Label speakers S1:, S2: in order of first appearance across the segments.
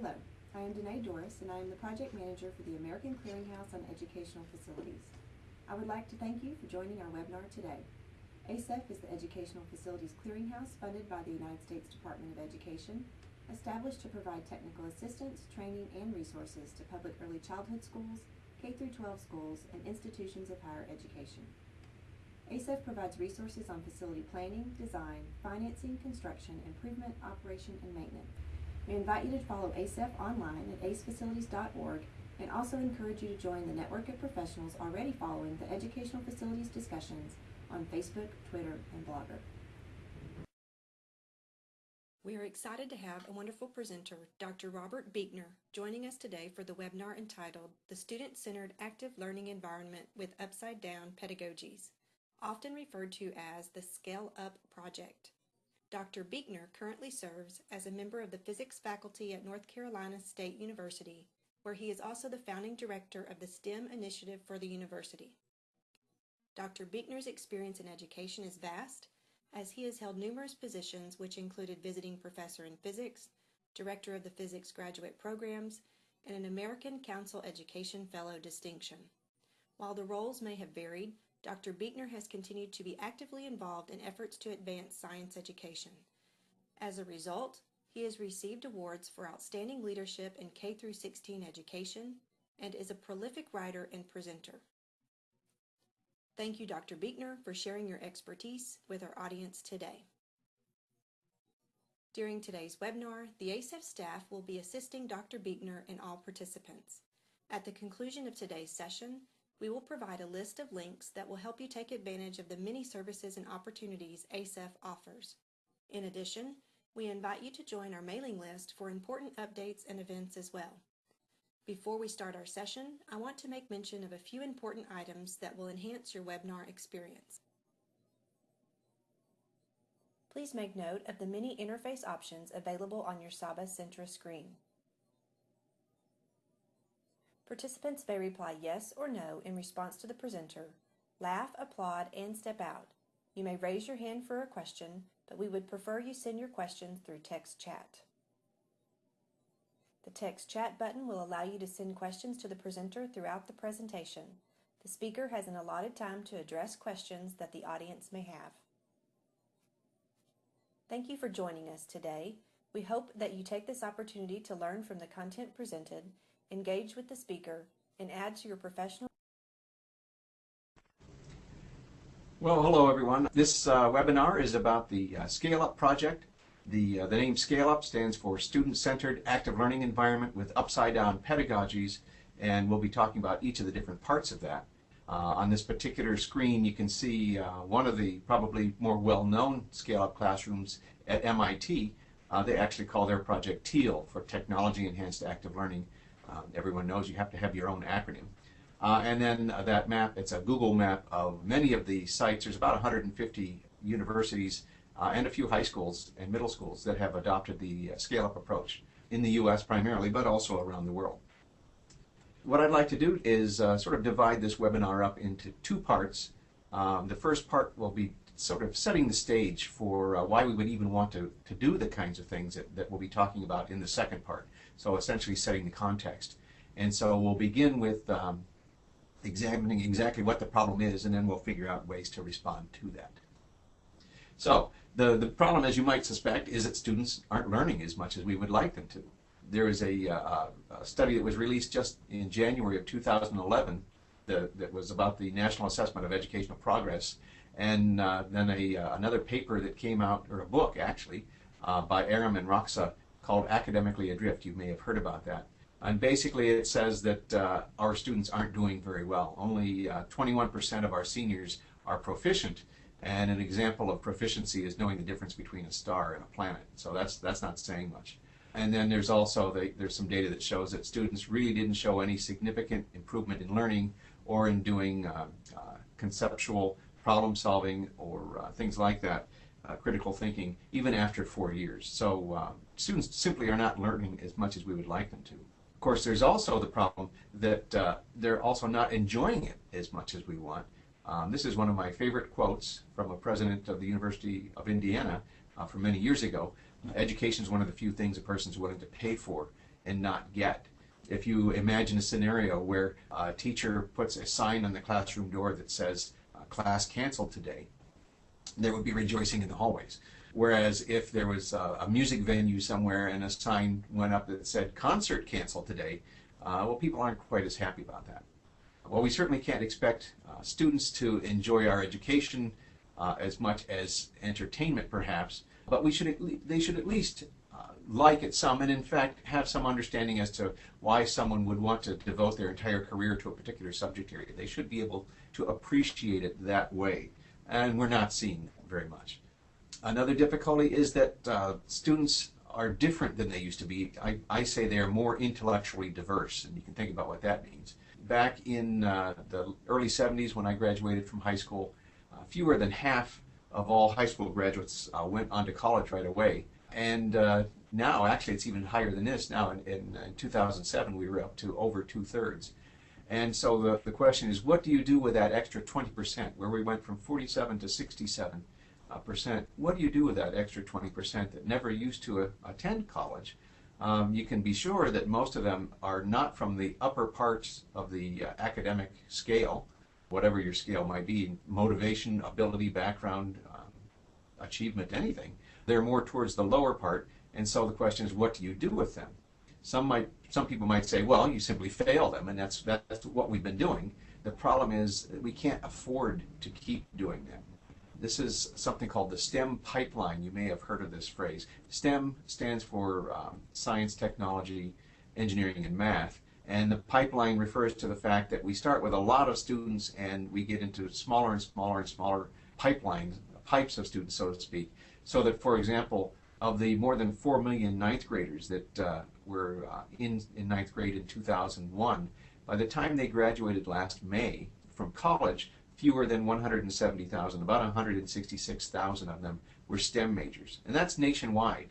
S1: Hello, I am Danae Doris, and I am the project manager for the American Clearinghouse on Educational Facilities. I would like to thank you for joining our webinar today. ACEF is the Educational Facilities Clearinghouse funded by the United States Department of Education, established to provide technical assistance, training, and resources to public early childhood schools, K-12 schools, and institutions of higher education. ACEF provides resources on facility planning, design, financing, construction, improvement, operation, and maintenance. We invite you to follow ACEF online at acefacilities.org and also encourage you to join the network of professionals already following the educational facilities discussions on Facebook, Twitter, and Blogger.
S2: We are excited to have a wonderful presenter, Dr. Robert Beichner, joining us today for the webinar entitled The Student-Centered Active Learning Environment with Upside Down Pedagogies, often referred to as the Scale Up Project. Dr. Beichner currently serves as a member of the physics faculty at North Carolina State University, where he is also the founding director of the STEM Initiative for the university. Dr. Beichner's experience in education is vast, as he has held numerous positions which included visiting professor in physics, director of the physics graduate programs, and an American Council Education Fellow distinction. While the roles may have varied, Dr. Beichner has continued to be actively involved in efforts to advance science education. As a result, he has received awards for outstanding leadership in K 16 education and is a prolific writer and presenter. Thank you, Dr. Beichner, for sharing your expertise with our audience today. During today's webinar, the ACEF staff will be assisting Dr. Beichner and all participants. At the conclusion of today's session, we will provide a list of links that will help you take advantage of the many services and opportunities ACEF offers. In addition, we invite you to join our mailing list for important updates and events as well. Before we start our session, I want to make mention of a few important items that will enhance your webinar experience. Please make note of the many interface options available on your SABA Centra screen. Participants may reply yes or no in response to the presenter, laugh, applaud, and step out. You may raise your hand for a question, but we would prefer you send your questions through text chat. The text chat button will allow you to send questions to the presenter throughout the presentation. The speaker has an allotted time to address questions that the audience may have. Thank you for joining us today. We hope that you take this opportunity to learn from the content presented engage with the speaker, and add to your professional
S3: Well, hello everyone. This uh, webinar is about the uh, Scale Up project. The, uh, the name Scale Up stands for Student-Centered Active Learning Environment with Upside Down Pedagogies, and we'll be talking about each of the different parts of that. Uh, on this particular screen, you can see uh, one of the probably more well-known Scale Up classrooms at MIT. Uh, they actually call their project TEAL for Technology Enhanced Active Learning. Um, everyone knows you have to have your own acronym. Uh, and then uh, that map, it's a Google map of many of the sites. There's about 150 universities uh, and a few high schools and middle schools that have adopted the uh, scale-up approach in the U.S. primarily, but also around the world. What I'd like to do is uh, sort of divide this webinar up into two parts. Um, the first part will be sort of setting the stage for uh, why we would even want to, to do the kinds of things that, that we'll be talking about in the second part. So essentially setting the context. And so we'll begin with um, examining exactly what the problem is, and then we'll figure out ways to respond to that. So the, the problem, as you might suspect, is that students aren't learning as much as we would like them to. There is a, uh, a study that was released just in January of 2011 that, that was about the National Assessment of Educational Progress, and uh, then a, uh, another paper that came out, or a book actually, uh, by Arum and Roksa called Academically Adrift. You may have heard about that. And basically it says that uh, our students aren't doing very well. Only 21% uh, of our seniors are proficient. And an example of proficiency is knowing the difference between a star and a planet. So that's, that's not saying much. And then there's also the, there's some data that shows that students really didn't show any significant improvement in learning or in doing uh, uh, conceptual problem solving or uh, things like that uh, critical thinking even after four years. So uh, students simply are not learning as much as we would like them to. Of course, there's also the problem that uh, they're also not enjoying it as much as we want. Um, this is one of my favorite quotes from a president of the University of Indiana uh, from many years ago. Education is one of the few things a person's willing to pay for. and not get. If you imagine a scenario where a teacher puts a sign on the classroom door that says, uh, class canceled today, there would be rejoicing in the hallways. Whereas if there was a, a music venue somewhere and a sign went up that said concert canceled today, uh, well, people aren't quite as happy about that. Well, we certainly can't expect uh, students to enjoy our education uh, as much as entertainment, perhaps, but we should le- they should at least uh, like it some, and in fact have some understanding as to why someone would want to devote their entire career to a particular subject area. They should be able to appreciate it that way, and we're not seeing very much. Another difficulty is that uh, students are different than they used to be. I, I say they are more intellectually diverse, and you can think about what that means. Back in uh, the early 70s, when I graduated from high school, uh, fewer than half of all high school graduates uh, went on to college right away. And uh, now, actually, it's even higher than this. Now, in, in, in 2007, we were up to over two thirds. And so the, the question is, what do you do with that extra 20%, where we went from 47 to 67 uh, percent? What do you do with that extra 20% that never used to uh, attend college? Um, you can be sure that most of them are not from the upper parts of the uh, academic scale, whatever your scale might be motivation, ability, background, um, achievement, anything. They're more towards the lower part, and so the question is, what do you do with them? Some might, some people might say, well, you simply fail them, and that's that's what we've been doing. The problem is we can't afford to keep doing that. This is something called the STEM pipeline. You may have heard of this phrase. STEM stands for um, science, technology, engineering, and math. And the pipeline refers to the fact that we start with a lot of students and we get into smaller and smaller and smaller pipelines, pipes of students, so to speak. So that, for example, of the more than 4 million ninth graders that uh, were uh, in, in ninth grade in 2001, by the time they graduated last May from college, fewer than 170,000, about 166,000 of them were STEM majors. And that's nationwide.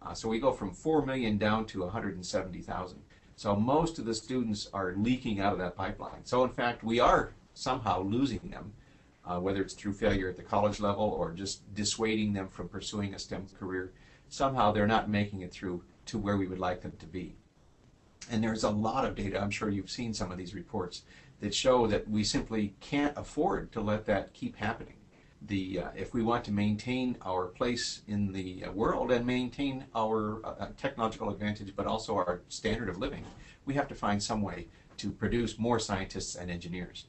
S3: Uh, so we go from 4 million down to 170,000. So most of the students are leaking out of that pipeline. So in fact, we are somehow losing them, uh, whether it's through failure at the college level or just dissuading them from pursuing a STEM career. Somehow they're not making it through to where we would like them to be. And there's a lot of data, I'm sure you've seen some of these reports, that show that we simply can't afford to let that keep happening. The, uh, if we want to maintain our place in the uh, world and maintain our uh, technological advantage, but also our standard of living, we have to find some way to produce more scientists and engineers.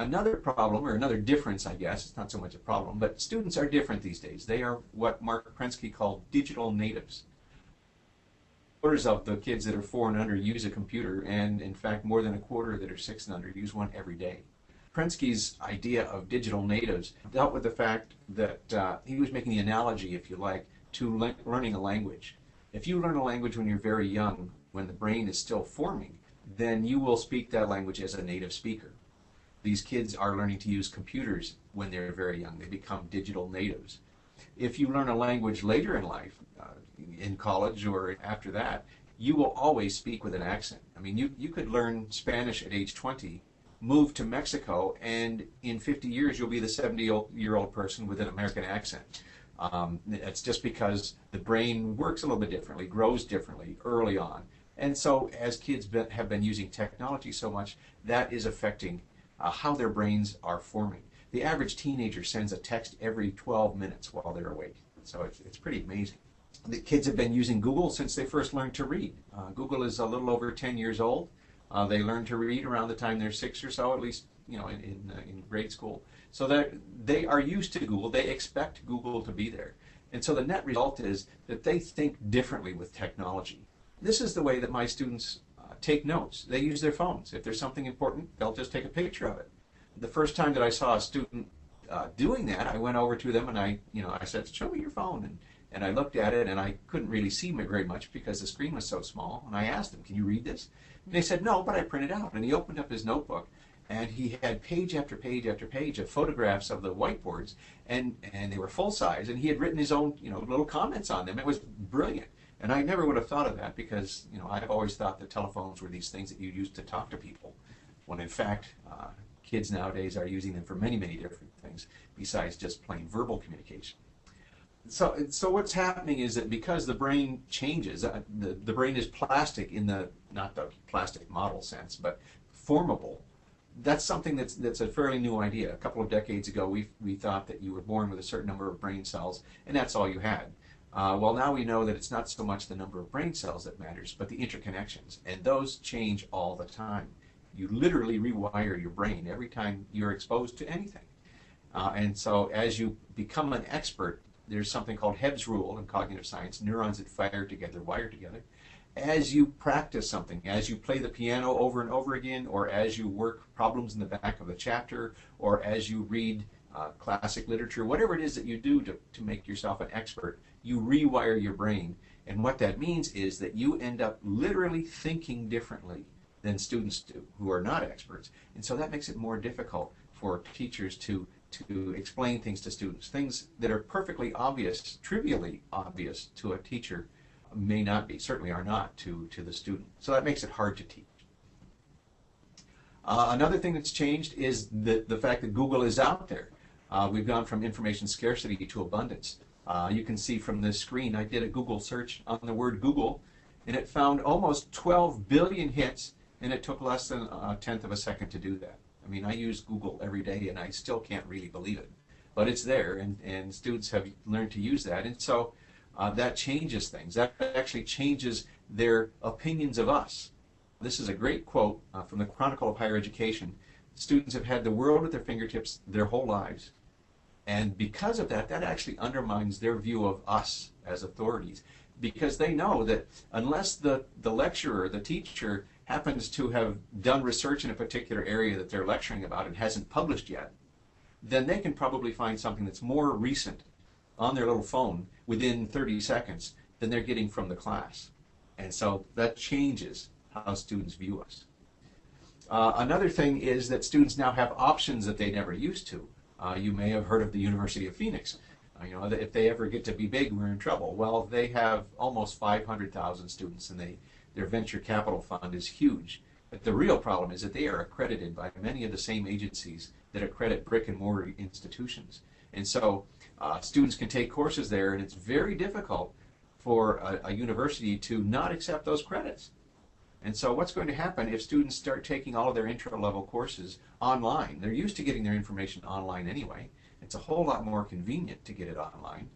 S3: Another problem, or another difference, I guess, it's not so much a problem, but students are different these days. They are what Marc Prensky called digital natives quarters of the kids that are four and under use a computer, and in fact, more than a quarter that are six and under use one every day. Prensky's idea of digital natives dealt with the fact that uh, he was making the analogy, if you like, to le- learning a language. If you learn a language when you're very young, when the brain is still forming, then you will speak that language as a native speaker. These kids are learning to use computers when they're very young. They become digital natives. If you learn a language later in life, uh, in college or after that, you will always speak with an accent. I mean, you, you could learn Spanish at age 20, move to Mexico, and in 50 years you'll be the 70 year old person with an American accent. Um, it's just because the brain works a little bit differently, grows differently early on. And so, as kids been, have been using technology so much, that is affecting uh, how their brains are forming. The average teenager sends a text every 12 minutes while they're awake. So, it's, it's pretty amazing the kids have been using Google since they first learned to read. Uh, Google is a little over 10 years old. Uh, they learn to read around the time they're six or so, at least you know in in, uh, in grade school. So that they are used to Google. They expect Google to be there, and so the net result is that they think differently with technology. This is the way that my students take notes. They use their phones. If there's something important, they'll just take a picture of it. The first time that I saw a student uh, doing that, I went over to them and I, you know, I said, "Show me your phone." And and I looked at it and I couldn't really see very much because the screen was so small. And I asked him, Can you read this? And they said, No, but I printed out. And he opened up his notebook and he had page after page after page of photographs of the whiteboards and, and they were full size and he had written his own you know little comments on them. It was brilliant. And I never would have thought of that because you know I've always thought that telephones were these things that you used to talk to people, when in fact uh, kids nowadays are using them for many many different things besides just plain verbal communication. so so what's happening is that because the brain changes, uh, the the brain is plastic in the not the plastic model sense, but formable. That's something that's that's a fairly new idea. A couple of decades ago, we we thought that you were born with a certain number of brain cells, and that's all you had. Uh, well, now we know that it's not so much the number of brain cells that matters, but the interconnections, and those change all the time. You literally rewire your brain every time you're exposed to anything. Uh, and so, as you become an expert, there's something called Hebb's rule in cognitive science neurons that fire together wire together. As you practice something, as you play the piano over and over again, or as you work problems in the back of a chapter, or as you read uh, classic literature, whatever it is that you do to, to make yourself an expert, you rewire your brain. And what that means is that you end up literally thinking differently than students do who are not experts. And so that makes it more difficult for teachers to to explain things to students. Things that are perfectly obvious, trivially obvious to a teacher may not be, certainly are not to, to the student. So that makes it hard to teach. Uh, another thing that's changed is the, the fact that Google is out there. Uh, we've gone from information scarcity to abundance. Uh, you can see from this screen, I did a Google search on the word Google, and it found almost 12 billion hits, and it took less than a tenth of a second to do that. I mean, I use Google every day and I still can't really believe it. But it's there, and, and students have learned to use that. And so uh, that changes things. That actually changes their opinions of us. This is a great quote uh, from the Chronicle of Higher Education. Students have had the world at their fingertips their whole lives. And because of that, that actually undermines their view of us as authorities. Because they know that unless the, the lecturer, the teacher, happens to have done research in a particular area that they're lecturing about and hasn't published yet, then they can probably find something that's more recent on their little phone within 30 seconds than they're getting from the class. And so that changes how students view us. Uh, another thing is that students now have options that they never used to. Uh, you may have heard of the University of Phoenix. Uh, you know, if they ever get to be big, we're in trouble. Well, they have almost 500,000 students, and they their venture capital fund is huge. But the real problem is that they are accredited by many of the same agencies that accredit brick and mortar institutions. And so uh, students can take courses there, and it's very difficult for a, a, university to not accept those credits. And so what's going to happen if students start taking all of their intro level courses online? They're used to getting their information online anyway. It's a whole lot more convenient to get it online.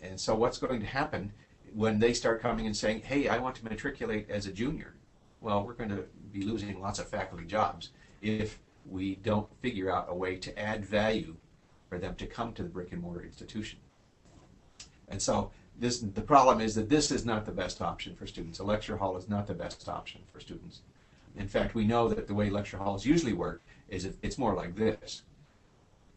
S3: And so what's going to happen when they start coming and saying, hey, I want to matriculate as a junior, well, we're going to be losing lots of faculty jobs if we don't figure out a way to add value for them to come to the brick and mortar institution. And so this, the problem is that this is not the best option for students. A lecture hall is not the best option for students. In fact, we know that the way lecture halls usually work is it's more like this.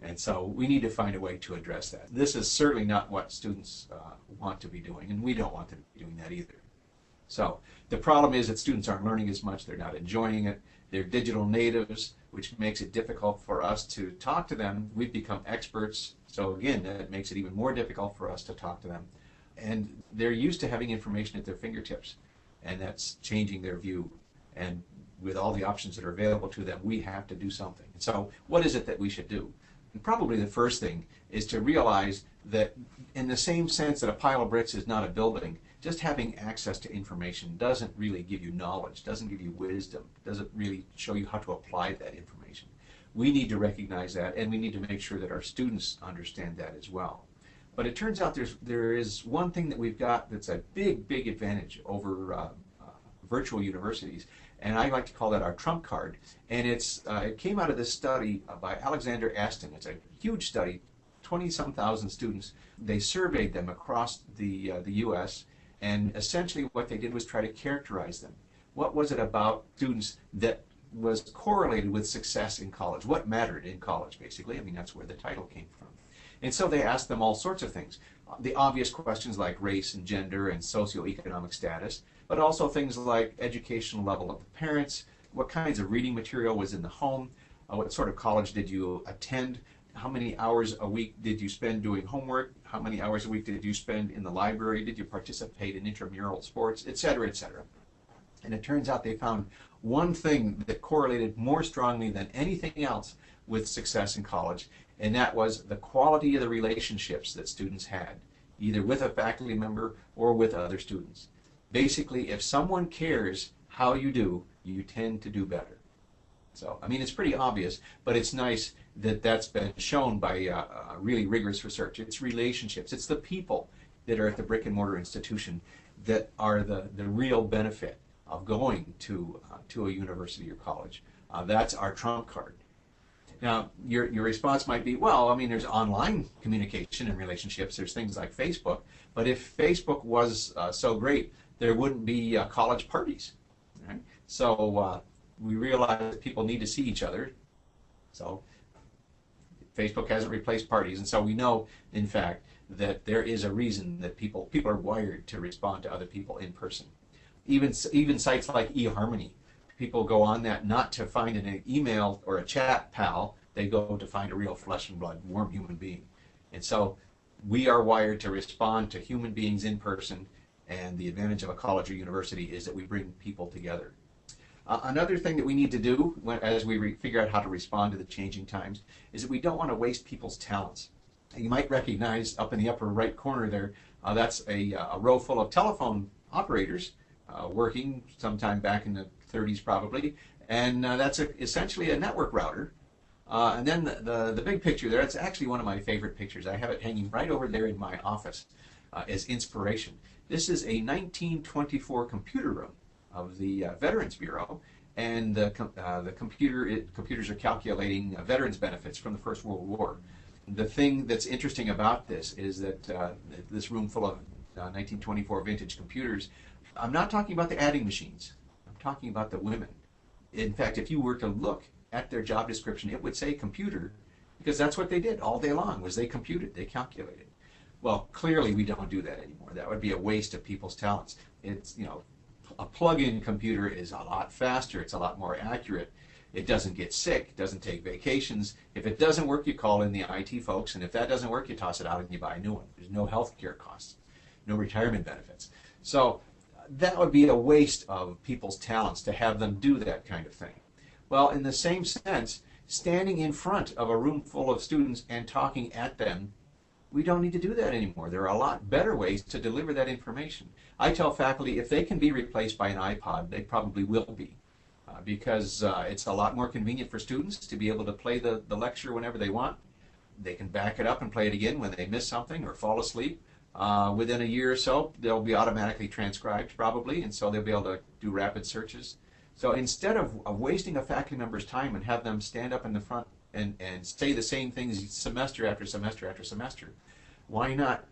S3: And so we need to find a way to address that. This is certainly not what students uh, want to be doing, and we don't want them to be doing that either. So the problem is that students aren't learning as much, they're not enjoying it, they're digital natives, which makes it difficult for us to talk to them. We've become experts, so again, that makes it even more difficult for us to talk to them. And they're used to having information at their fingertips, and that's changing their view. And with all the options that are available to them, we have to do something. So what is it that we should do? And probably the first thing is to realize that in the same sense that a pile of bricks is not a building, just having access to information doesn't really give you knowledge, doesn't give you wisdom, doesn't really show you how to apply that information. We need to recognize that and we need to make sure that our students understand that as well. But it turns out there's, there is one thing that we've got that's a big, big advantage over uh, uh, virtual universities, and I like to call that our trump card. And it's uh, it came out of this study by Alexander Astin. It's a huge study, 20 some thousand students. They surveyed them across the, uh, the U.S., and essentially what they did was try to characterize them. What was it about students that was correlated with success in college? What mattered in college, basically? I mean, that's where the title came from. And so they asked them all sorts of things. The obvious questions like race and gender and socioeconomic status, but also things like educational level of the parents, what kinds of reading material was in the home, uh, what sort of college did you attend, how many hours a week did you spend doing homework, how many hours a week did you spend in the library, did you participate in intramural sports, etc., etc. And it turns out they found one thing that correlated more strongly than anything else with success in college, and that was the quality of the relationships that students had. either with a faculty member or with other students. Basically, if someone cares how you do, you tend to do better. So, I mean, it's pretty obvious, but it's nice that that's been shown by uh, uh, really rigorous research. It's relationships, it's the people that are at the brick and mortar institution that are the, the real benefit of going to, uh, to a university or college. Uh, that's our trump card. Now, your, your response might be, well, I mean, there's online communication and relationships. There's things like Facebook. But if Facebook was uh, so great, there wouldn't be uh, college parties. Right? So uh, we realize that people need to see each other. So Facebook hasn't replaced parties. And so we know, in fact, that there is a reason that people, people are wired to respond to other people in person. Even, even sites like eHarmony people go on that not to find an email or a chat pal, they go to find a real flesh and blood, warm human being. And so we are wired to respond to human beings in person, and the advantage of a college or university is that we bring people together. Uh, another thing that we need to do when, as we figure out how to respond to the changing times is that we don't want to waste people's talents. You might recognize up in the upper right corner there, uh, that's a, a, row full of telephone operators uh, working sometime back in the 30s probably, and uh, that's a, essentially a network router. Uh, and then the, the, the, big picture there, it's actually one of my favorite pictures. I have it hanging right over there in my office uh, as inspiration. This is a 1924 computer room of the uh, Veterans Bureau, and the, uh, the computer it, computers are calculating uh, veterans benefits from the First World War. The thing that's interesting about this is that this room full of 1924 vintage computers, I'm not talking about the adding machines talking about the women. In fact, if you were to look at their job description, it would say computer, because that's what they did all day long, was they computed, they calculated. Well, clearly we don't do that anymore. That would be a waste of people's talents. It's, you know, a plug-in computer is a lot faster, it's a lot more accurate. It doesn't get sick, it doesn't take vacations. If it doesn't work, you call in the IT folks, and if that doesn't work, you toss it out and you buy a new one. There's no health care costs, no retirement benefits. So that would be a waste of people's talents to have them do that kind of thing. Well, in the same sense, standing in front of a room full of students and talking at them, we don't need to do that anymore. There are a lot better ways to deliver that information. I tell faculty if they can be replaced by an iPod, they probably will be. Uh, because uh, it's a lot more convenient for students to be able to play the, the lecture whenever they want. They can back it up and play it again when they miss something or fall asleep. Uh, within a year or so, they'll be automatically transcribed probably, and so they'll be able to do rapid searches. So instead of, of wasting a faculty member's time and have them stand up in the front and, and say the same things semester after semester after semester, why not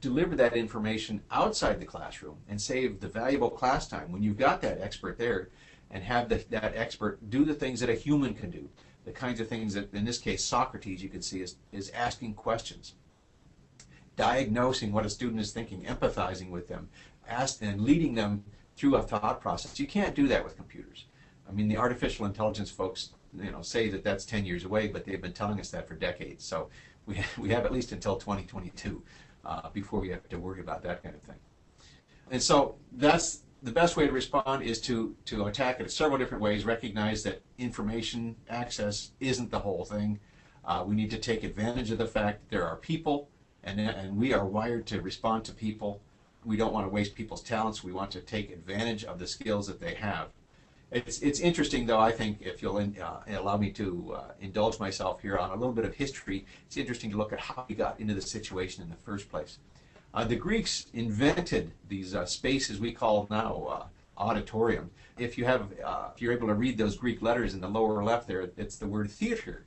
S3: deliver that information outside the classroom and save the valuable class time when you've got that expert there and have the, that expert do the things that a human can do, the kinds of things that, in this case, Socrates, you can see, is, is asking questions diagnosing what a student is thinking, empathizing with them, ask, and leading them through a thought process. You can't do that with computers. I mean, the artificial intelligence folks, you know, say that that's 10 years away, but they've been telling us that for decades. So we, we have at least until 2022 uh, before we have to worry about that kind of thing. And so that's the best way to respond is to, to attack it in several different ways, recognize that information access isn't the whole thing. Uh, we need to take advantage of the fact that there are people and, and we are wired to respond to people. We don't want to waste people's talents. We want to take advantage of the skills that they have. It's, it's interesting, though, I think, if you'll in, uh, allow me to uh, indulge myself here on a little bit of history, it's interesting to look at how we got into the situation in the first place. Uh, the Greeks invented these uh, spaces we call now uh, auditorium. If you have, uh, if you're able to read those Greek letters in the lower left there, it's the word theater.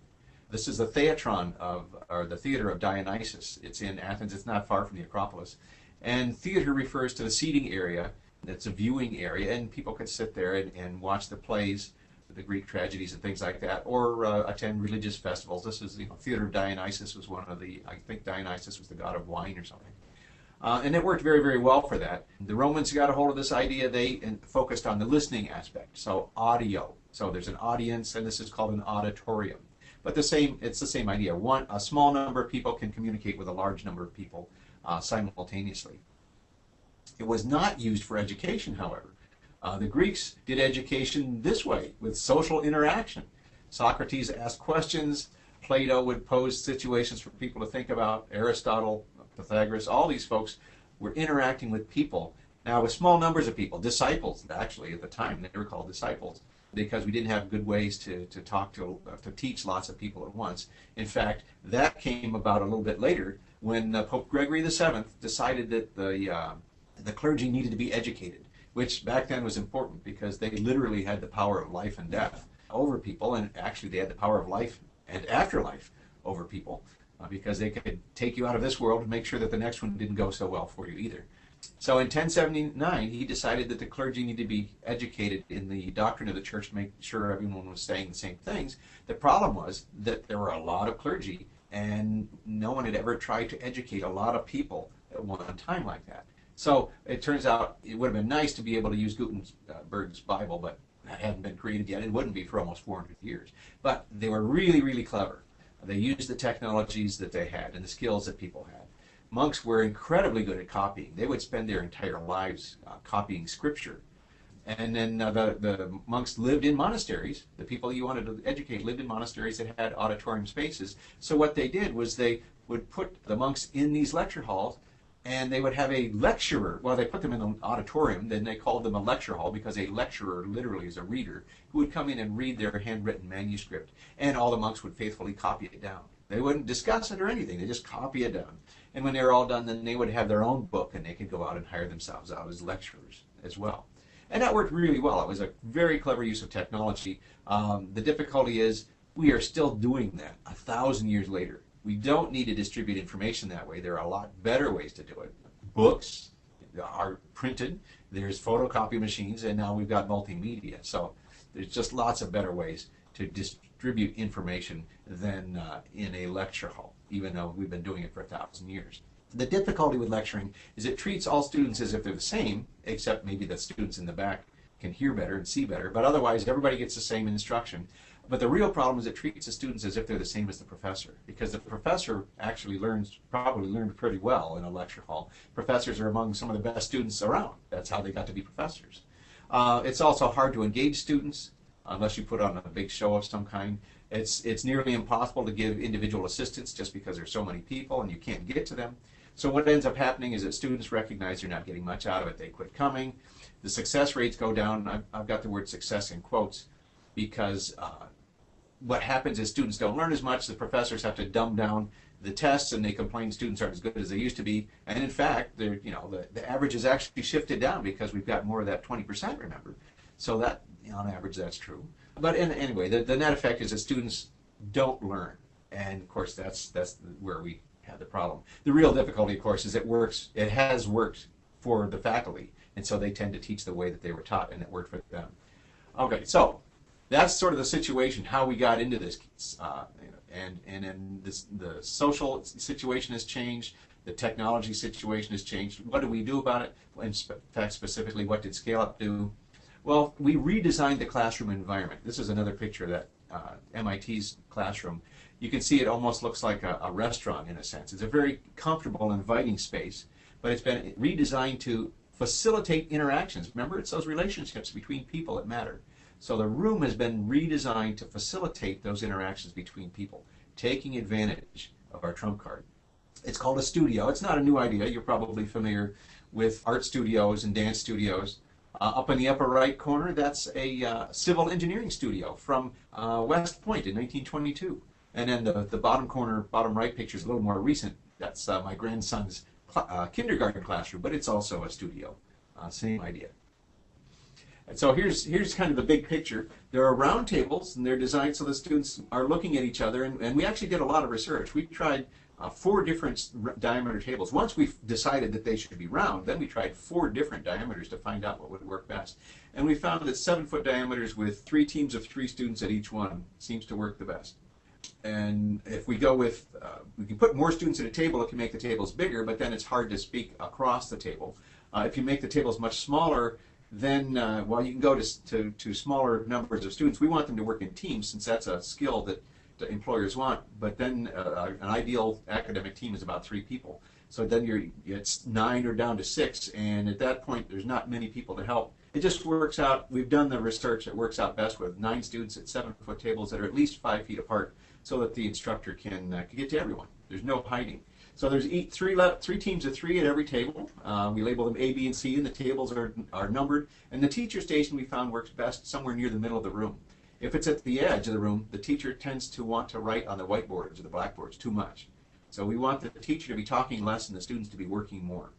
S3: This is the theatron of, or the theater of Dionysus. It's in Athens. It's not far from the Acropolis. And theater refers to the seating area. It's a viewing area, and people could sit there and, and watch the plays, the Greek tragedies and things like that, or uh, attend religious festivals. This is, you know, theater of Dionysus was one of the, I think Dionysus was the god of wine or something. Uh, and it worked very, very well for that. The Romans got a hold of this idea. They focused on the listening aspect, so audio. So there's an audience, and this is called an auditorium. But the same, it's the same idea. One, a small number of people can communicate with a large number of people uh, simultaneously. It was not used for education, however. Uh, the Greeks did education this way, with social interaction. Socrates asked questions. Plato would pose situations for people to think about. Aristotle Pythagoras, all these folks were interacting with people. Now, with small numbers of people, disciples, actually, at the time, they were called disciples because we didn't have good ways to, to talk to, to teach lots of people at once. In fact, that came about a little bit later when uh, Pope Gregory VII decided that the, uh, the clergy needed to be educated, which back then was important because they literally had the power of life and death over people, and actually they had the power of life and afterlife over people uh, because they could take you out of this world and make sure that the next one didn't go so well for you either. So in 1079, he decided that the clergy needed to be educated in the doctrine of the church to make sure everyone was saying the same things. The problem was that there were a lot of clergy, and no one had ever tried to educate a lot of people at one time like that. So it turns out it would have been nice to be able to use Gutenberg's Bible, but that hadn't been created yet. It wouldn't be for almost 400 years. But they were really, really clever. They used the technologies that they had and the skills that people had monks were incredibly good at copying. They would spend their entire lives uh, copying scripture. And then uh, the, the monks lived in monasteries. The people you wanted to educate lived in monasteries that had auditorium spaces. So what they did was they would put the monks in these lecture halls and they would have a lecturer. Well, they put them in the auditorium, then they called them a lecture hall because a lecturer literally is a reader who would come in and read their handwritten manuscript. And all the monks would faithfully copy it down. They wouldn't discuss it or anything, they just copy it down. And when they were all done, then they would have their own book and they could go out and hire themselves out as lecturers as well. And that worked really well. It was a very clever use of technology. Um, the difficulty is we are still doing that a thousand years later. We don't need to distribute information that way. There are a lot better ways to do it. Books are printed, there's photocopy machines, and now we've got multimedia. So there's just lots of better ways to distribute information than uh, in a lecture hall even though we've been doing it for a thousand years. The difficulty with lecturing is it treats all students as if they're the same, except maybe the students in the back can hear better and see better, but otherwise everybody gets the same instruction. But the real problem is it treats the students as if they're the same as the professor, because the professor actually learns, probably learned pretty well in a lecture hall. Professors are among some of the best students around. That's how they got to be professors. Uh, it's also hard to engage students unless you put on a big show of some kind. It's, it's nearly impossible to give individual assistance just because there's so many people and you can't get to them. So what ends up happening is that students recognize they're not getting much out of it. They quit coming. The success rates go down. I've, I've got the word success in quotes because uh, what happens is students don't learn as much. The professors have to dumb down the tests and they complain students aren't as good as they used to be. And in fact, you know, the, the average has actually shifted down because we've got more of that 20%, remember. So that, on average, that's true but in, anyway, the, the net effect is that students don't learn, and of course that's that's where we have the problem. The real difficulty, of course, is it works. It has worked for the faculty, and so they tend to teach the way that they were taught, and it worked for them. Okay, so that's sort of the situation, how we got into this, uh, and and then this, the social situation has changed. The technology situation has changed. What do we do about it? In fact, specifically, what did Scale Up do? Well, we redesigned the classroom environment. This is another picture of that uh, MIT's classroom. You can see it almost looks like a, a restaurant in a sense. It's a very comfortable, inviting space, but it's been redesigned to facilitate interactions. Remember, it's those relationships between people that matter. So the room has been redesigned to facilitate those interactions between people, taking advantage of our trump card. It's called a studio. It's not a new idea. You're probably familiar with art studios and dance studios. Uh, up in the upper right corner, that's a uh, civil engineering studio from uh, West Point in 1922. And then the, the bottom corner, bottom right picture is a little more recent. That's uh, my grandson's uh, kindergarten classroom, but it's also a studio. Uh, same idea. And so here's, here's kind of the big picture. There are round tables, and they're designed so the students are looking at each other. And, and we actually did a lot of research. We tried uh, four different diameter tables. Once we decided that they should be round, then we tried four different diameters to find out what would work best. And we found that seven foot diameters with three teams of three students at each one seems to work the best. And if we go with, uh, we can put more students at a table, it can make the tables bigger, but then it's hard to speak across the table. Uh, if you make the tables much smaller, then uh, while you can go to, to, to smaller numbers of students, we want them to work in teams since that's a skill that employers want, but then uh, an ideal academic team is about three people. So then you're it's nine or down to six, and at that point there's not many people to help. It just works out. We've done the research. It works out best with nine students at seven foot tables that are at least five feet apart, so that the instructor can, uh, can get to everyone. There's no hiding. So there's eight, three, le- three teams of three at every table. Uh, we label them A, B, and C, and the tables are, are numbered. And the teacher station we found works best somewhere near the middle of the room. If it's at the edge of the room, the teacher tends to want to write on the whiteboards or the blackboards too much. So we want the teacher to be talking less and the students to be working more.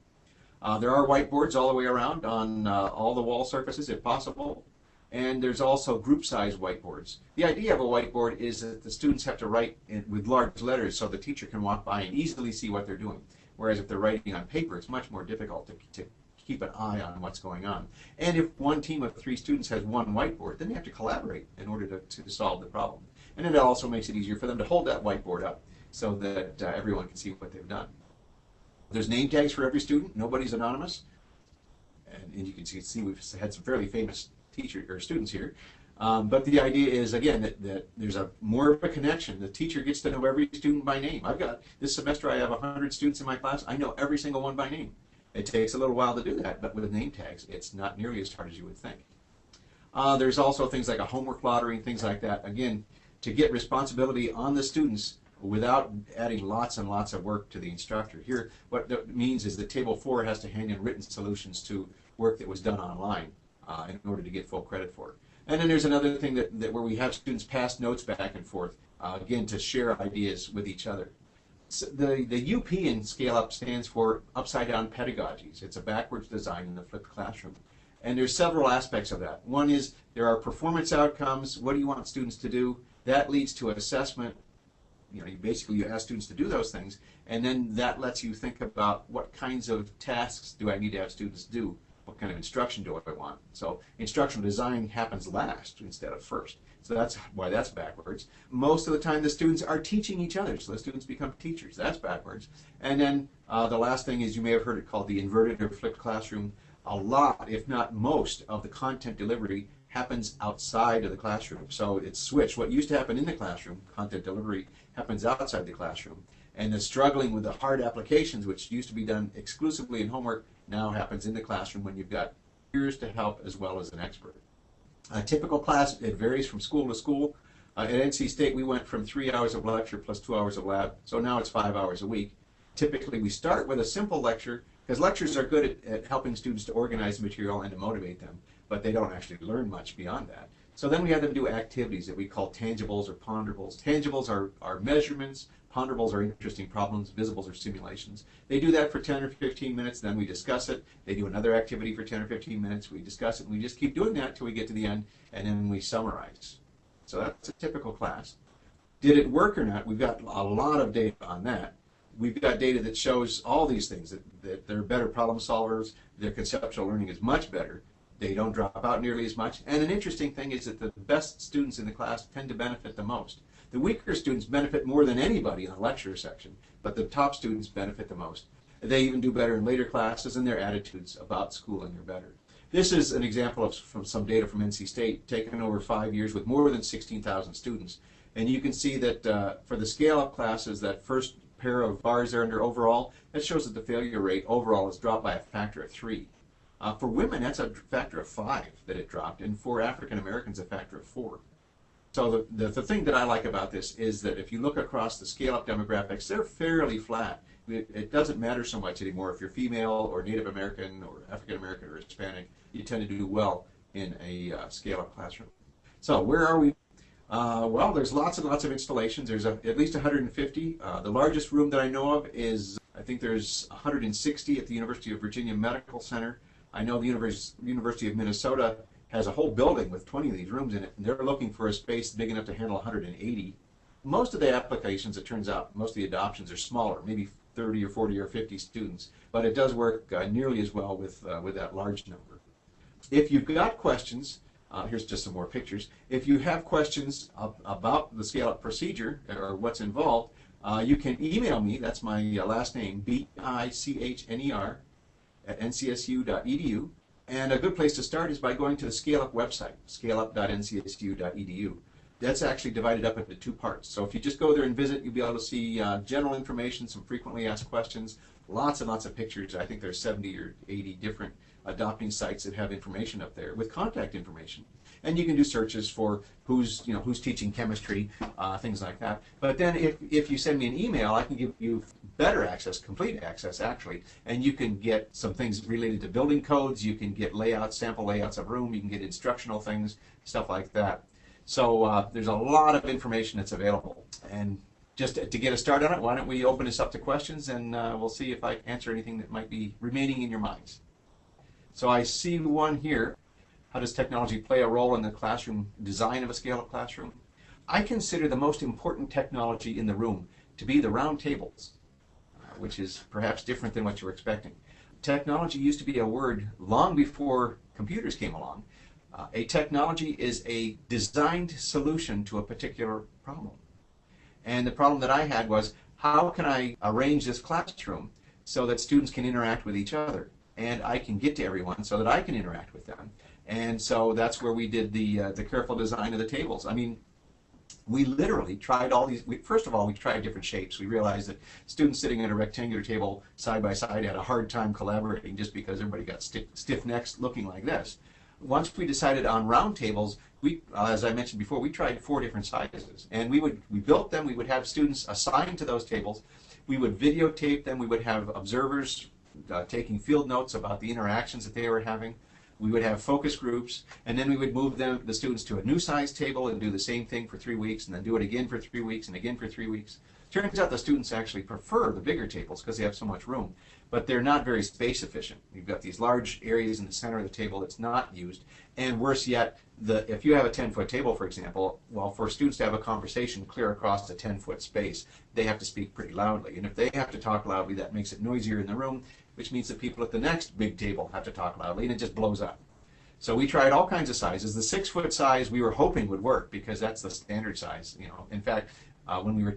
S3: Uh, there are whiteboards all the way around on uh, all the wall surfaces if possible. And there's also group size whiteboards. The idea of a whiteboard is that the students have to write in, with large letters so the teacher can walk by and easily see what they're doing. Whereas if they're writing on paper, it's much more difficult to, to keep an eye on what's going on. And if one team of three students has one whiteboard, then they have to collaborate in order to, to solve the problem. And it also makes it easier for them to hold that whiteboard up so that uh, everyone can see what they've done. There's name tags for every student. Nobody's anonymous. And, and you can see, we've had some fairly famous teacher or students here. Um, but the idea is again that, that there's a more of a connection. The teacher gets to know every student by name. I've got this semester I have 100 students in my class. I know every single one by name. It takes a little while to do that, but with name tags, it's not nearly as hard as you would think. Uh, there's also things like a homework lottery things like that. Again, to get responsibility on the students without adding lots and lots of work to the instructor. Here, what that means is that Table 4 has to hand in written solutions to work that was done online uh, in order to get full credit for it. And then there's another thing that, that where we have students pass notes back and forth, uh, again, to share ideas with each other. The, the UP in Scale Up stands for Upside Down Pedagogies. It's a backwards design in the flipped classroom. And there's several aspects of that. One is there are performance outcomes. What do you want students to do? That leads to an assessment. You know, you basically you ask students to do those things, and then that lets you think about what kinds of tasks do I need to have students do? What kind of instruction do I want? So instructional design happens last instead of first. So that's why that's backwards. Most of the time, the students are teaching each other, so the students become teachers. That's backwards. And then uh, the last thing is you may have heard it called the inverted or flipped classroom. A lot, if not most, of the content delivery happens outside of the classroom. So it's switched. What used to happen in the classroom, content delivery, happens outside the classroom. And the struggling with the hard applications, which used to be done exclusively in homework, now happens in the classroom when you've got peers to help as well as an expert. A typical class, it varies from school to school. Uh, at NC State, we went from three hours of lecture plus two hours of lab, so now it's five hours a week. Typically, we start with a simple lecture, because lectures are good at, at helping students to organize material and to motivate them, but they don't actually learn much beyond that. So then we have them do activities that we call tangibles or ponderables. Tangibles are, are measurements, ponderables are interesting problems, visibles are simulations. They do that for 10 or 15 minutes, then we discuss it. They do another activity for 10 or 15 minutes, we discuss it, and we just keep doing that until we get to the end, and then we summarize. So that's a typical class. Did it work or not? We've got a lot of data on that. We've got data that shows all these things, that, that they're better problem solvers, their conceptual learning is much better, they don't drop out nearly as much. And an interesting thing is that the best students in the class tend to benefit the most. The weaker students benefit more than anybody in the lecture section, but the top students benefit the most. They even do better in later classes, and their attitudes about schooling are better. This is an example of from some data from NC State taken over five years with more than 16,000 students. And you can see that uh, for the scale-up classes, that first pair of bars there under overall, that shows that the failure rate overall has dropped by a factor of three. Uh, for women, that's a factor of five that it dropped, and for African Americans, a factor of four. So the, the, the, thing that I like about this is that if you look across the scale-up demographics, they're fairly flat. It, it, doesn't matter so much anymore if you're female or Native American or African American or Hispanic. You tend to do well in a uh, scale-up classroom. So where are we? Uh, well, there's lots and lots of installations. There's a, at least 150. Uh, the largest room that I know of is, I think there's 160 at the University of Virginia Medical Center. I know the Univers University of Minnesota has a whole building with 20 of these rooms in it, and they're looking for a space big enough to handle 180. Most of the applications, it turns out, most of the adoptions are smaller, maybe 30 or 40 or 50 students, but it does work uh, nearly as well with, uh, with that large number. If you've got questions, uh, here's just some more pictures. If you have questions about the scale-up procedure or what's involved, uh, you can email me. That's my uh, last name, B-I-C-H-N-E-R, at ncsu.edu. And a good place to start is by going to the ScaleUp website, scaleup.ncsu.edu. That's actually divided up into two parts. So if you just go there and visit, you'll be able to see uh, general information, some frequently asked questions, lots and lots of pictures. I think there's 70 or 80 different adopting sites that have information up there with contact information. And you can do searches for who's, you know, who's teaching chemistry, uh, things like that. But then if, if you send me an email, I can give you better access, complete access actually, and you can get some things related to building codes, you can get layouts, sample layouts of room, you can get instructional things, stuff like that. So uh, there's a lot of information that's available. And just to get a start on it, why don't we open this up to questions and uh, we'll see if I answer anything that might be remaining in your minds. So I see one here. How does technology play a role in the classroom design of a scale-up classroom? I consider the most important technology in the room to be the round tables, uh, which is perhaps different than what you're expecting. Technology used to be a word long before computers came along. Uh, a technology is a designed solution to a particular problem. And the problem that I had was, how can I arrange this classroom so that students can interact with each other? And I can get to everyone so that I can interact with them. And so that's where we did the, uh, the careful design of the tables. I mean, we literally tried all these, we, first of all, we tried different shapes. We realized that students sitting at a rectangular table side by side had a hard time collaborating just because everybody got stiff, stiff necks looking like this. Once we decided on round tables, we, as I mentioned before, we tried four different sizes. And we would, we built them, we would have students assigned to those tables. We would videotape them, we would have observers uh, taking field notes about the interactions that they were having. We would have focus groups, and then we would move them, the students to a new size table and do the same thing for three weeks, and then do it again for three weeks, and again for three weeks. Turns out the students actually prefer the bigger tables because they have so much room, but they're not very space efficient. You've got these large areas in the center of the table that's not used, and worse yet, the, if you have a 10 foot table, for example, well, for students to have a conversation clear across a 10 foot space, they have to speak pretty loudly. And if they have to talk loudly, that makes it noisier in the room, which means that people at the next big table have to talk loudly, and it just blows up. So we tried all kinds of sizes. The six foot size we were hoping would work because that's the standard size. You know, in fact, uh, when we were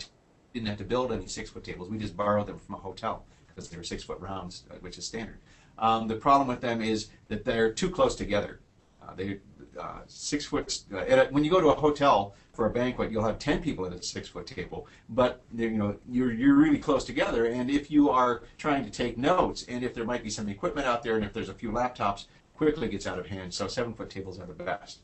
S3: didn't have to build any six foot tables, we just borrowed them from a hotel because they were six foot rounds, uh, which is standard. Um, the problem with them is that they're too close together. Uh, they uh, six foot. Uh, a, when you go to a hotel for a banquet, you'll have ten people at a six foot table, but you know you're you're really close together. And if you are trying to take notes, and if there might be some equipment out there, and if there's a few laptops, quickly gets out of hand. So seven foot tables are the best.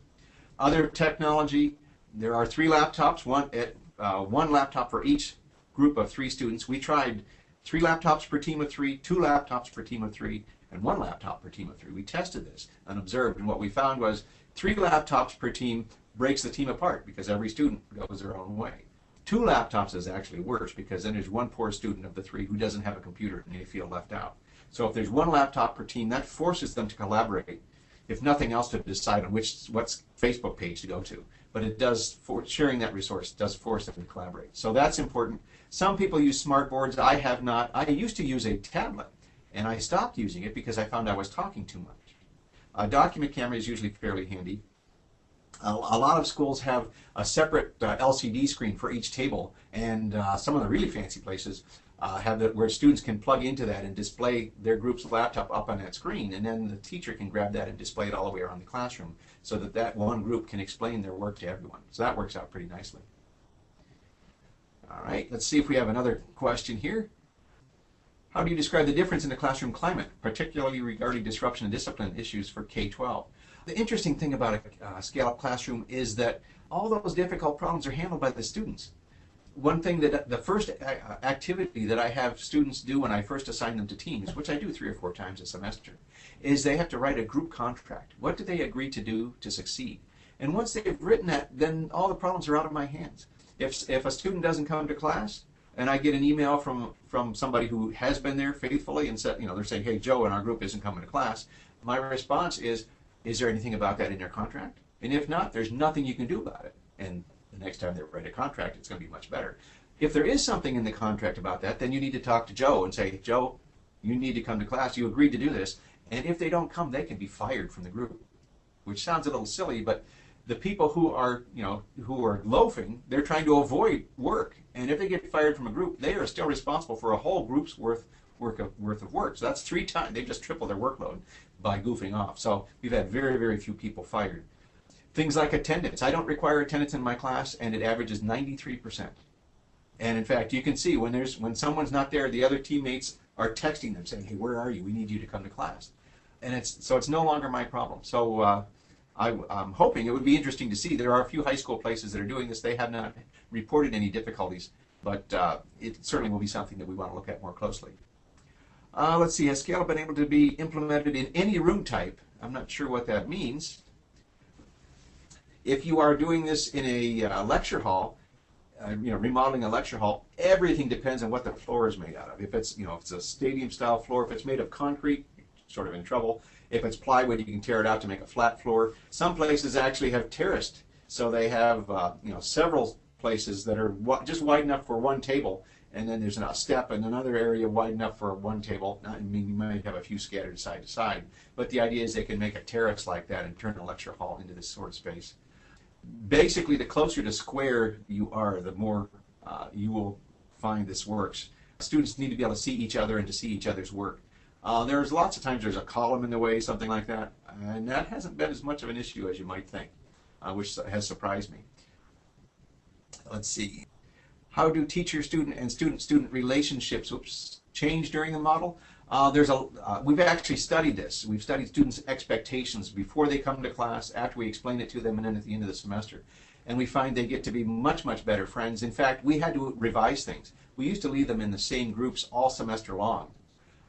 S3: Other technology, there are three laptops, one at uh, one laptop for each group of three students. We tried three laptops per team of three, two laptops per team of three, and one laptop per team of three. We tested this and observed, and what we found was three laptops per team breaks the team apart because every student goes their own way. Two laptops is actually worse because then there's one poor student of the three who doesn't have a computer and they feel left out. So if there's one laptop per team, that forces them to collaborate, if nothing else to decide on which what's Facebook page to go to. But it does, for sharing that resource does force them to collaborate. So that's important. Some people use smart boards. I have not. I used to use a tablet, and I stopped using it because I found I was talking too much. A document camera is usually fairly handy. A, lot of schools have a separate uh, LCD screen for each table, and uh, some of the really fancy places uh, have that where students can plug into that and display their group's laptop up on that screen, and then the teacher can grab that and display it all the way around the classroom, so that that one group can explain their work to everyone. So that works out pretty nicely. All right, let's see if we have another question here. How do you describe the difference in the classroom climate, particularly regarding disruption and discipline issues for K-12? The interesting thing about a uh, scale-up classroom is that all those difficult problems are handled by the students. One thing that the first activity that I have students do when I first assign them to teams, which I do three or four times a semester, is they have to write a group contract. What do they agree to do to succeed? And once they've written that, then all the problems are out of my hands. If, if a student doesn't come to class, and I get an email from from somebody who has been there faithfully and said, you know, they're saying, hey, Joe in our group isn't coming to class. My response is, is there anything about that in your contract? And if not, there's nothing you can do about it. And the next time they write a contract, it's going to be much better. If there is something in the contract about that, then you need to talk to Joe and say, Joe, you need to come to class. You agreed to do this. And if they don't come, they can be fired from the group, which sounds a little silly, but the people who are, you know, who are loafing, they're trying to avoid work. And if they get fired from a group, they are still responsible for a whole group's worth work of, worth of work. So that's three times. They've just tripled their workload by goofing off. So we've had very, very few people fired. Things like attendance. I don't require attendance in my class, and it averages 93%. And in fact, you can see when there's when someone's not there, the other teammates are texting them saying, "Hey, where are you? We need you to come to class." and it's so it's no longer my problem. So uh, I, am hoping it would be interesting to see. There are a few high school places that are doing this. They have not reported any difficulties, but uh, it certainly will be something that we want to look at more closely. Uh, let's see, has Scale been able to be implemented in any room type? I'm not sure what that means. If you are doing this in a uh, lecture hall, uh, you know, remodeling a lecture hall, everything depends on what the floor is made out of. If it's, you know, if it's a stadium style floor, if it's made of concrete, sort of in trouble. If it's plywood, you can tear it out to make a flat floor. Some places actually have terraced, so they have, uh, you know, several places that are just wide enough for one table, and then there's a step and another area wide enough for one table. I mean, you might have a few scattered side to side, but the idea is they can make a terrace like that and turn a lecture hall into this sort of space basically, the closer to square you are, the more uh, you will find this works. Students need to be able to see each other and to see each other's work. Uh, there's lots of times there's a column in the way, something like that, and that hasn't been as much of an issue as you might think, uh, which has surprised me. Let's see. How do teacher-student and student-student relationships change during the model? Uh, there's a, uh, we've actually studied this. We've studied students' expectations before they come to class, after we explain it to them, and then at the end of the semester. And we find they get to be much, much better friends. In fact, we had to revise things. We used to leave them in the same groups all semester long.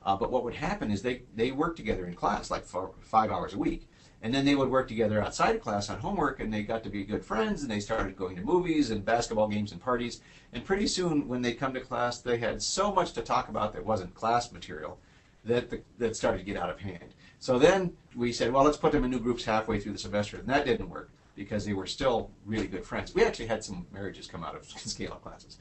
S3: Uh, but what would happen is they, they worked together in class, like five hours a week. And then they would work together outside of class on homework, and they got to be good friends, and they started going to movies and basketball games and parties. And pretty soon, when they come to class, they had so much to talk about that wasn't class material that, the, that started to get out of hand. So then we said, well, let's put them in new groups halfway through the semester, and that didn't work because they were still really good friends. We actually had some marriages come out of scale-up classes.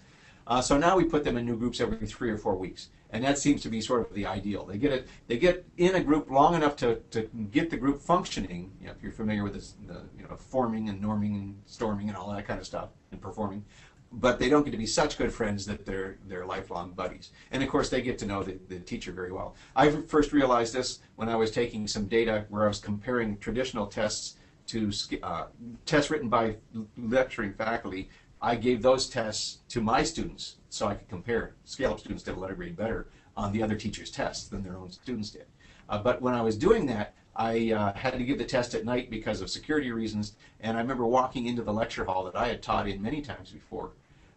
S3: Uh, so now we put them in new groups every three or four weeks, and that seems to be sort of the ideal. They get it, they get in a group long enough to, to get the group functioning. You know, if you're familiar with this, the you know forming and norming and storming and all that kind of stuff and performing, but they don't get to be such good friends that they're they're lifelong buddies. And of course, they get to know the, the teacher very well. I first realized this when I was taking some data where I was comparing traditional tests to uh, tests written by lecturing faculty. I gave those tests to my students so I could compare. Scale-up students did a letter grade better on the other teachers' tests than their own students did. Uh, but when I was doing that, I uh, had to give the test at night because of security reasons, and I remember walking into the lecture hall that I had taught in many times before,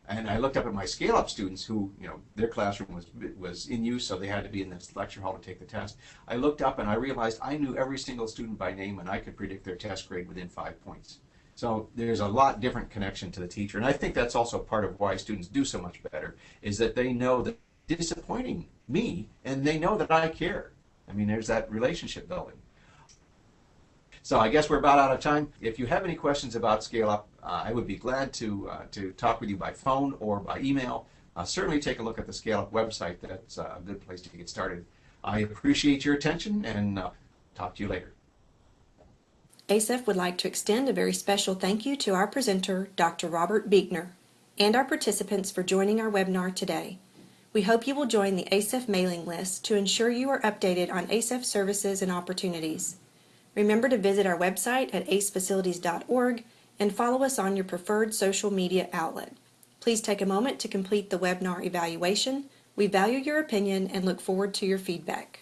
S3: and I looked up at my scale-up students who, you know, their classroom was was in use, so they had to be in this lecture hall to take the test. I looked up and I realized I knew every single student by name, and I could predict their test grade within five points. So there's a lot different connection to the teacher, and I think that's also part of why students do so much better, is that they know that disappointing me, and they know that I care. I mean, there's that relationship building. So I guess we're about out of time. If you have any questions about Scale Up, uh, I would be glad to, uh, to talk with you by phone or by email. Uh, certainly take a look at the Scale Up website. That's a good place to get started. I appreciate your attention and uh, talk to you later.
S2: ACEF would like to extend a very special thank you to our presenter, Dr. Robert Beichner, and our participants for joining our webinar today. We hope you will join the ASEF mailing list to ensure you are updated on ASEF services and opportunities. Remember to visit our website at acefacilities.org and follow us on your preferred social media outlet. Please take a moment to complete the webinar evaluation. We value your opinion and look forward to your feedback.